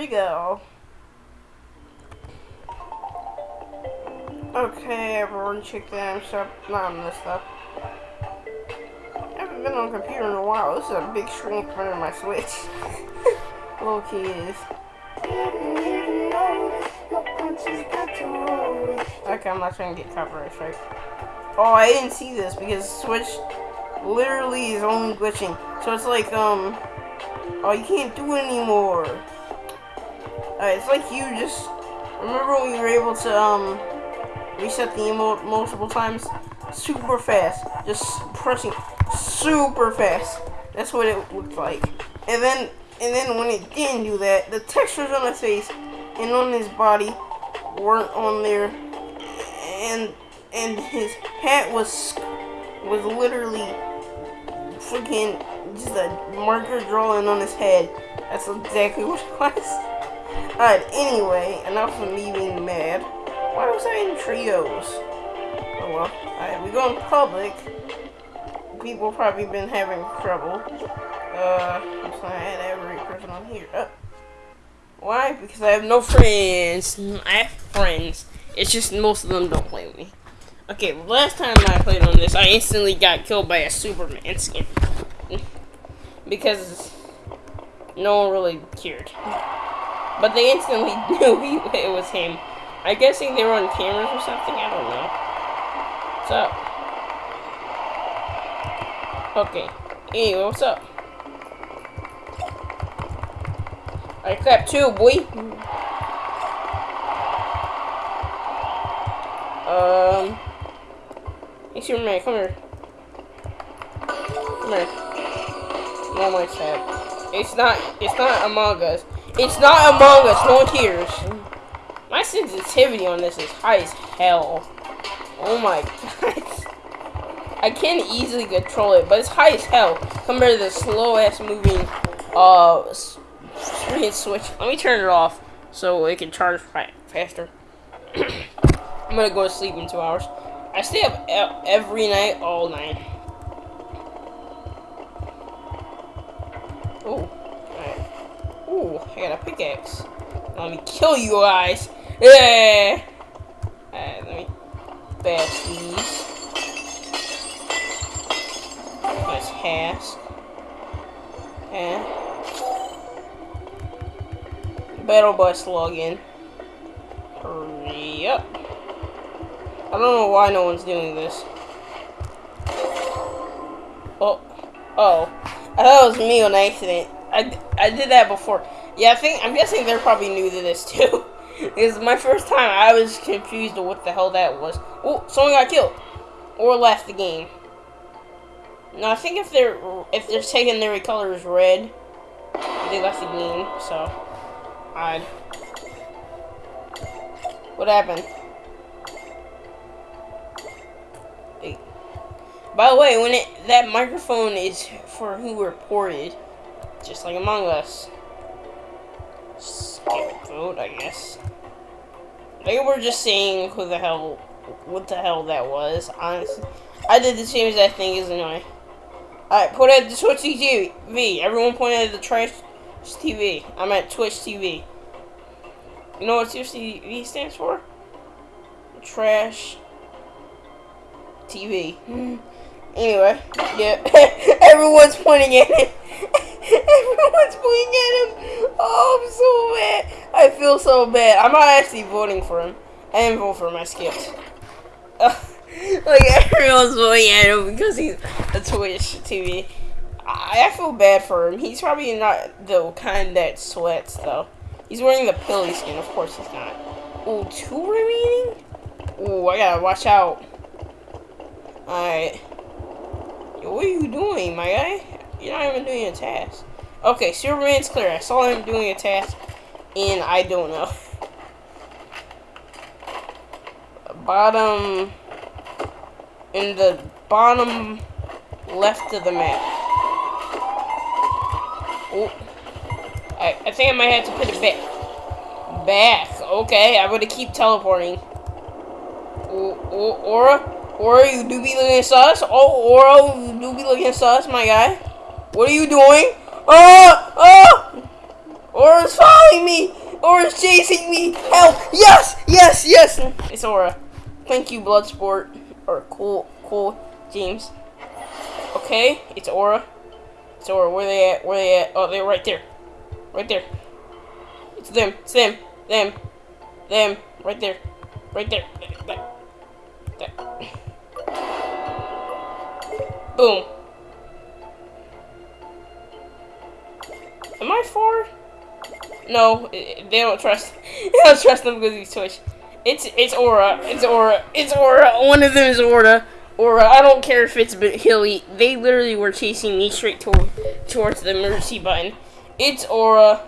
we go. Okay, everyone, check that stuff. Not on this stuff. I haven't been on a computer in a while. This is a big screen in front of my Switch. Little kids. Okay, I'm not trying to get copyright strike. Oh, I didn't see this because Switch literally is only glitching. So it's like, um, oh, you can't do it anymore. Uh, it's like you just, remember when you were able to, um, reset the emote multiple times? Super fast. Just pressing super fast. That's what it looked like. And then, and then when it didn't do that, the textures on his face and on his body weren't on there. And, and his hat was, was literally freaking just a marker drawing on his head. That's exactly what it was. Alright, anyway, enough of me being mad. Why was I in trios? Oh well. Alright, we go in public. People probably been having trouble. Uh, I'm sorry, I had every person on here. Why? Because I have no friends. I have friends. It's just most of them don't play with me. Okay, last time I played on this, I instantly got killed by a Superman skin. because no one really cared. But they instantly knew he, it was him. I'm guessing they were on cameras or something. I don't know. What's up? Okay. Anyway, what's up? I clap too, boy. Um. Hey, Superman, come here. Come here. No more chat. It's not. It's not Among Us. It's not Among Us. No one. My sensitivity on this is high as hell. Oh my god. I can easily control it, but it's high as hell compared to the slow ass moving uh screen switch. Let me turn it off so it can charge faster. I'm gonna go to sleep in two hours. I stay up every night, all night. Oh. I got a pickaxe. Let me kill you guys. Yeah. Alright, let me bash these. Nice hask. Yeah. Battle bus login. Hurry up. I don't know why no one's doing this. Oh. Oh. I thought it was me on accident. I, I did that before. Yeah, I think I'm guessing they're probably new to this too. because my first time I was confused of what the hell that was. Oh, someone got killed or left the game. Now I think if they're if they're taking their color as red, they left the game. So, odd. What happened? Hey. By the way, when it that microphone is for who reported. Just like Among Us. Scapegoat, I guess. Maybe we're just saying who the hell, what the hell that was, honestly. I did the same exact thing as annoying. Alright, point at the Twitch TV. Everyone point at the trash TV. I'm at Twitch TV. You know what Twitch TV stands for? Trash TV. Anyway, yeah. Everyone's pointing at it. Everyone's pointing at him. Oh, I'm so mad. I feel so bad. I'm not actually voting for him. I didn't vote for him. I skipped. Like, everyone's voting at him because he's a Twitch TV. I, I feel bad for him. He's probably not the kind that sweats, though. He's wearing the Peely skin. Of course he's not. Oh, two remaining? Oh, I gotta watch out. Alright. What are you doing, my guy? You're not even doing a task. Okay, Superman's clear. I saw him doing a task, and I don't know. bottom, in the bottom left of the map. Oh, I, I think I might have to put it back. Back. Okay, I'm gonna keep teleporting. Oh, oh, Aura, Aura, you do be looking sus. Oh, Aura, you do be looking sus, my guy. What are you doing? Oh! Oh! Aura's following me! Aura's chasing me! Help! Yes! Yes! Yes! It's Aura. Thank you, Bloodsport. Or cool, cool, James. Okay, it's Aura. It's Aura. Where they at? Where they at? Oh, they're right there. Right there. It's them. It's them. Them. Them. Right there. Right there. There. There. Boom. Four? No, they don't trust. They don't trust them because he's Twitch. It's it's Aura. It's Aura. It's Aura. One of them is Aura. Aura. I don't care if it's Hilly. They literally were chasing me straight toward towards the emergency button. It's Aura.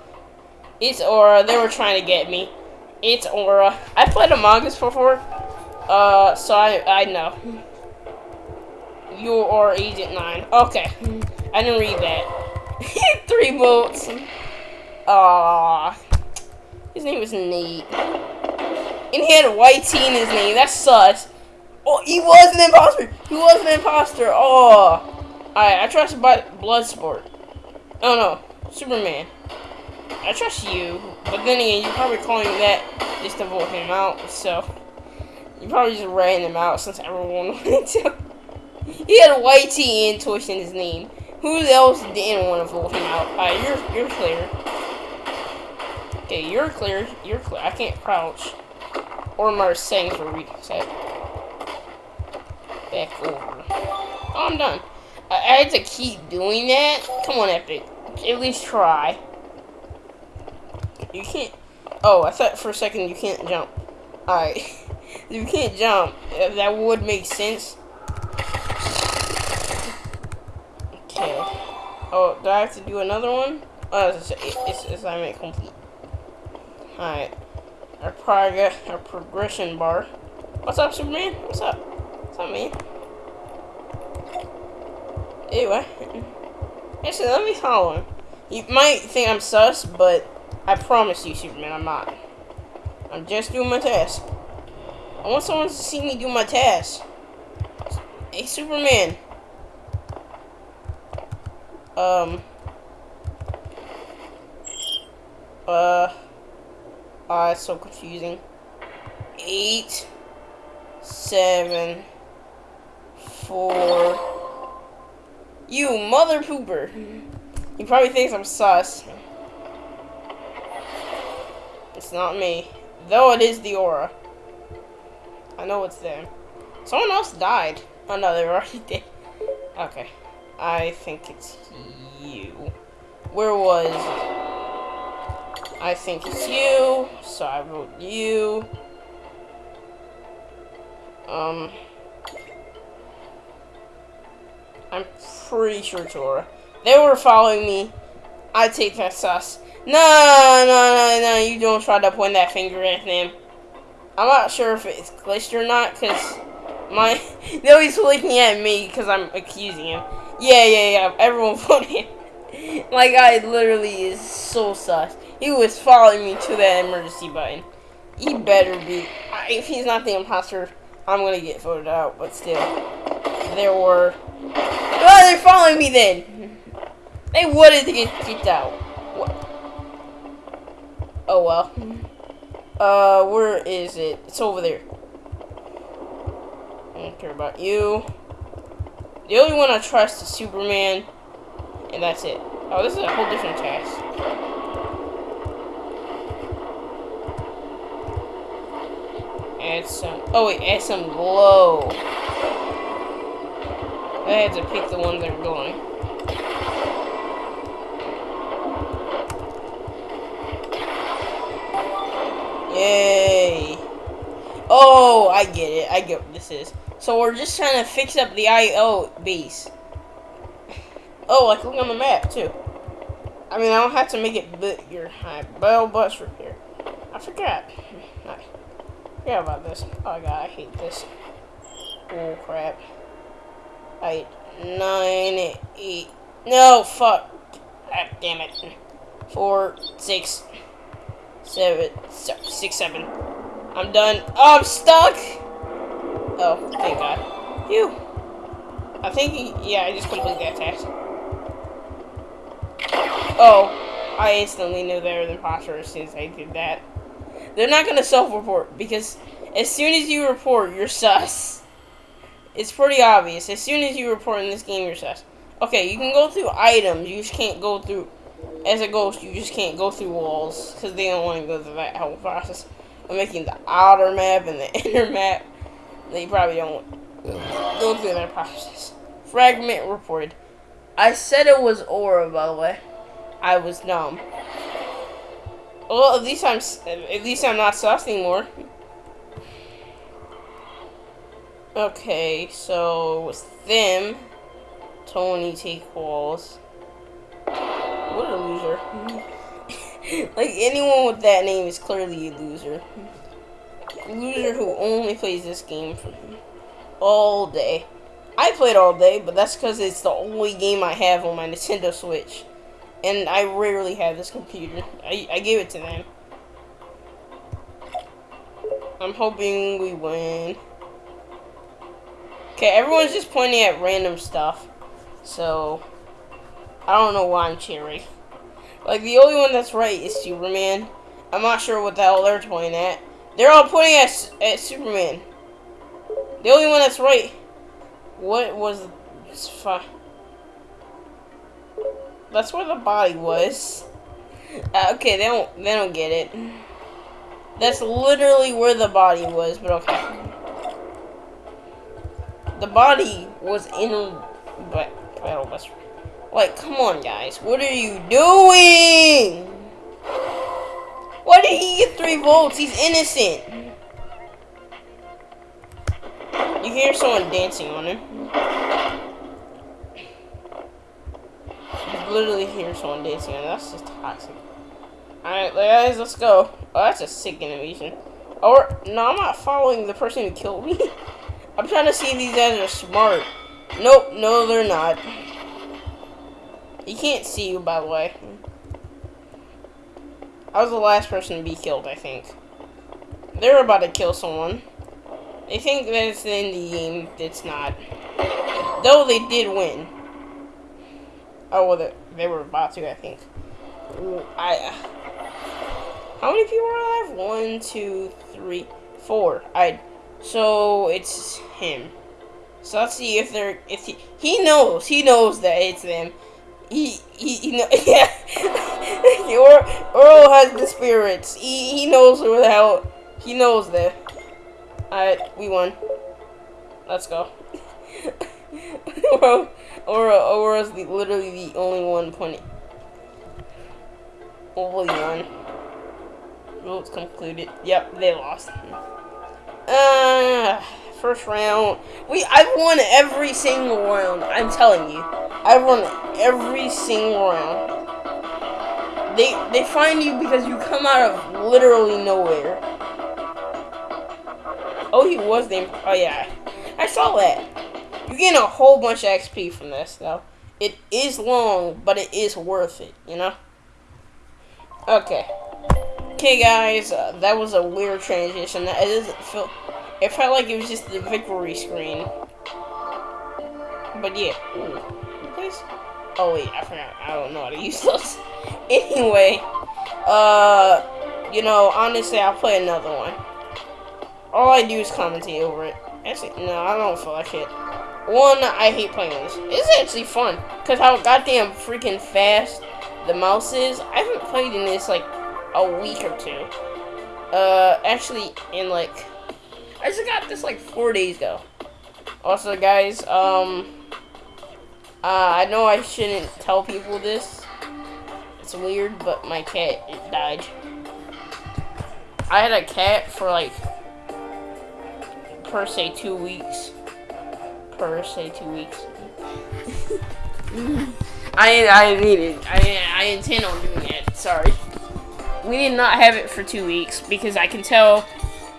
It's Aura. They were trying to get me. It's Aura. I played Among Us before. Uh, so I I know. You are Agent Nine. Okay, I didn't read that. Three votes. Ah, his name was Nate. And he had a white T in his name. That's sus. Oh, he was an imposter. He was an imposter. Oh. Alright, I trust Bloodsport. Oh no, Superman. I trust you, but then again, you're probably calling that just to vote him out, so you probably just ran him out since everyone wanted to. he had a and Twitch in his name. Who else didn't want to vote him out? Alright, you're you're clear. Okay, you're clear. You're clear. I can't crouch. Or my settings were reset. Back over. Oh, I'm done. I, I had to keep doing that. Come on, Epic. At least try. You can't. Oh, I thought for a second you can't jump. Alright. you can't jump. That would make sense. Okay. Oh, do I have to do another one? Oh, it's, it's, complete. Alright. Our progress, our progression bar. What's up, Superman? What's up? What's up, man? Anyway. Actually, let me follow him. You might think I'm sus, but I promise you, Superman, I'm not. I'm just doing my task. I want someone to see me do my task. Hey, Superman. Um. Uh. Ah, uh, it's so confusing. Eight, seven, four. You mother pooper. He probably thinks I'm sus. It's not me. Though it is the aura. I know it's there. Someone else died. Oh no, they were already dead. Okay. I think it's you. Where was... I think it's you, so I wrote you. Um... I'm pretty sure Tora. They were following me. I take that sus. No, no, no, no, you don't try to point that finger at them. I'm not sure if it's glitched or not, because my... no, he's looking at me because I'm accusing him. Yeah, yeah, yeah, everyone voted My guy literally is so sus. He was following me to that emergency button. He better be. If he's not the imposter, I'm gonna get voted out, but still. There were... Oh, they're following me then! They wanted to get kicked out. What? Oh well. Uh, where is it? It's over there. I don't care about you. The only one I trust is Superman, and that's it. Oh, this is a whole different task. Add some. Oh wait, add some glow. I had to pick the ones that are glowing. Yay! Oh, I get it. I get what this is. So we're just trying to fix up the IO base. Oh, like look on the map too. I mean, I don't have to make it bigger. High bell bus repair. I forgot. I forgot about this. Oh god, I hate this. Oh crap. Eight, nine, eight. No, fuck. Ah, damn it. Four, six, seven, six, seven. I'm done. Oh, I'm stuck. Oh, thank God. Phew. I think, he, yeah, I just completed that task. Oh. I instantly knew they were the imposter as soon as I did that. They're not gonna self-report because as soon as you report, you're sus. It's pretty obvious. As soon as you report in this game, you're sus. Okay, you can go through items. You just can't go through. As a ghost, you just can't go through walls because they don't want to go through that whole process of making the outer map and the inner map. They probably don't go through that process. Fragment reported. I said it was aura, by the way. I was dumb. Well, at least I'm at least I'm not sus anymore. Okay, so with them, Tony take walls. What a loser. like anyone with that name is clearly a loser. Loser who only plays this game for all day. I played all day, but that's because it's the only game I have on my Nintendo Switch. And I rarely have this computer. I, I gave it to them. I'm hoping we win. Okay, everyone's just pointing at random stuff. So, I don't know why I'm cheering. Like, the only one that's right is Superman. I'm not sure what the hell they're pointing at. They're all pointing at, at Superman. The only one that's right. What was... That's where the body was. Uh, okay, they don't they don't get it. That's literally where the body was, but okay. The body was in battle bus. Like, come on guys, what are you doing? Why did he get three volts? He's innocent. You hear someone dancing on him. You literally hear someone dancing, and that's just toxic. Alright, guys, let's go. Oh, that's a sick animation. Or, no, I'm not following the person who killed me. I'm trying to see if these guys are smart. Nope, no, they're not. He can't see you, by the way. I was the last person to be killed, I think. They're about to kill someone. They think that it's the end of the game. It's not. Though they did win. Oh, well, they, were about to, I think. I. How many people are alive? One, two, three, four. I. So it's him. So let's see if they're if he he knows he knows that it's them. He he, he know yeah. or Earl has the spirits. He he knows where the hell he knows that. Alright, we won. Let's go. Aura, Aura, Aura's the, literally the only one pointing. Only one. Votes concluded. Yep, they lost. Uh, first round. We, I've won every single round. I'm telling you, I've won every single round. They, they find you because you come out of literally nowhere. Oh, he was named. Oh yeah, I saw that. You're getting a whole bunch of XP from this, though. It is long, but it is worth it, you know? Okay. Okay, guys, uh, that was a weird transition. It doesn't feel... It felt like it was just the victory screen. But yeah. Ooh. Please? Oh, wait, I forgot. I don't know how to use those. anyway, uh, you know, honestly, I'll play another one. All I do is commentate over it. Actually, no, I don't feel like it. One, I hate playing this. It's actually fun. Because how goddamn freaking fast the mouse is. I haven't played in this, like, a week or two. Uh, actually, in, like... I just got this, like, four days ago. Also, guys, um... Uh, I know I shouldn't tell people this. It's weird, but my cat, died. I had a cat for, like, per se, two weeks Per se, two weeks. I I need it. I I intend on doing it. Sorry. We did not have it for two weeks because I can tell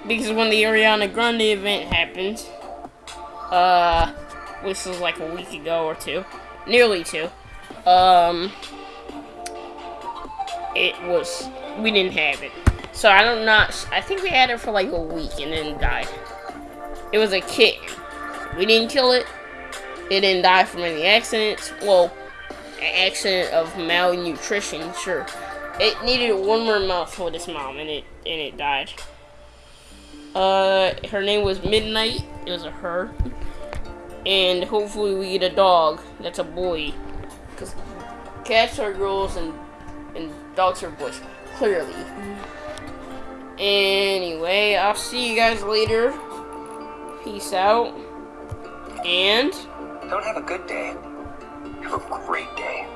because when the Ariana Grande event happened, uh, which was like a week ago or two, nearly two, um, it was we didn't have it. So I don't not. I think we had it for like a week and then died. It was a kitten. We didn't kill it. It didn't die from any accidents. Well, an accident of malnutrition. Sure, it needed one more mouthful with its mom, and it and it died. Uh, her name was Midnight. It was a her, and hopefully we get a dog that's a boy, because cats are girls and and dogs are boys. Clearly. Anyway, I'll see you guys later. Peace out. And Don't have a good day. Have a great day.